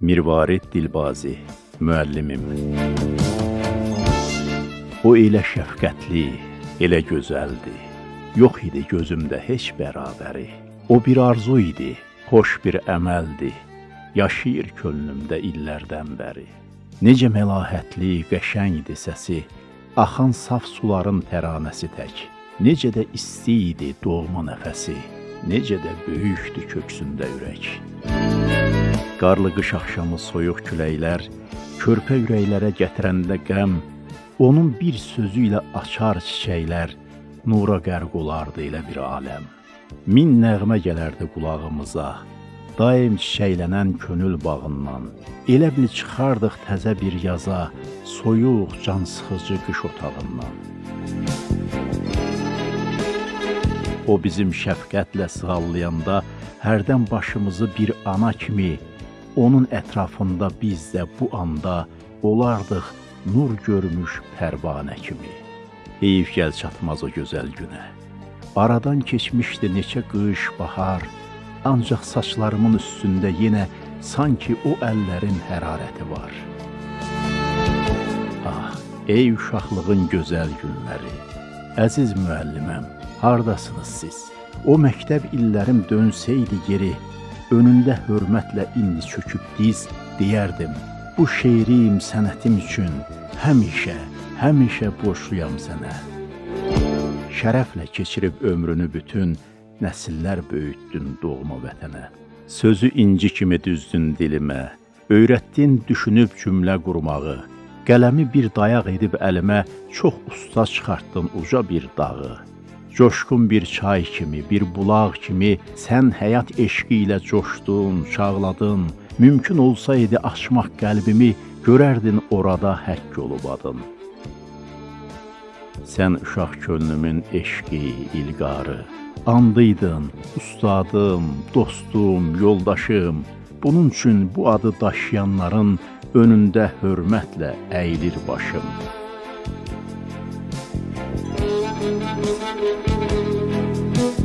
Mirvarid Dilbazi, müəllimim. O elə şəfqətli, elə gözəldi. Yox idi gözümdə heç bərabəri. O bir arzu idi, xoş bir əməldi. Yaşayır könlümdə illərdən bəri. Necə məlahətli, qəşəngdi səsi, axan saf suların təranəsi tək. Necə də isti idi doğma nəfəsi, necə də böyükdü köksündə ürək. Qarlı qış axşamı soyuq küləklər, körpə ürəklərə gətirəndə qəm, onun bir sözü ilə açar çiçəklər, nura qərq olardı elə bir aləm. Min nəğmə gələrdi qulağımıza, daim çiçəklənən könül bağından. Elə bil çıxardıq təzə bir yaza, soyuq, can sıxıcı qış otağından. O bizim şəfqətlə sığallayanda hərdən başımızı bir ana kimi Onun ətrafında biz də bu anda olardıq nur görmüş pərvanə kimi. Heyif gəl çatmaz o gözəl günə. Aradan keçmişdi neçə qış, bahar, ancaq saçlarımın üstündə yenə sanki o əllərin hərarəti var. Ah, ey uşaqlığın gözəl günləri, əziz müəlliməm, hardasınız siz? O məktəb illərim dönsəydi geri, önündə hörmətlə indi çöküb diz deyərdim. Bu şeirim sənətim üçün həmişə, həmişə borçluyam sənə. Şərəflə keçirib ömrünü bütün nəsillər böyütdün doğma vətənə. Sözü inci kimi düzdün dilimə, öyrətdin düşünüb cümlə qurmağı. Qələmi bir dayaq edib əlimə çox usta çıxartdın uca bir dağı. Coşqun bir çay kimi, bir bulaq kimi sən həyat eşqi ilə coşdun, çağladın. Mümkün olsaydı açmaq qəlbimi, görərdin orada həkk olub adın. Sən uşaq könlümün eşqi, ilqarı, andıydın, ustadım, dostum, yoldaşım. Bunun üçün bu adı daşıyanların önündə hörmətlə əyilir başım. Thank you.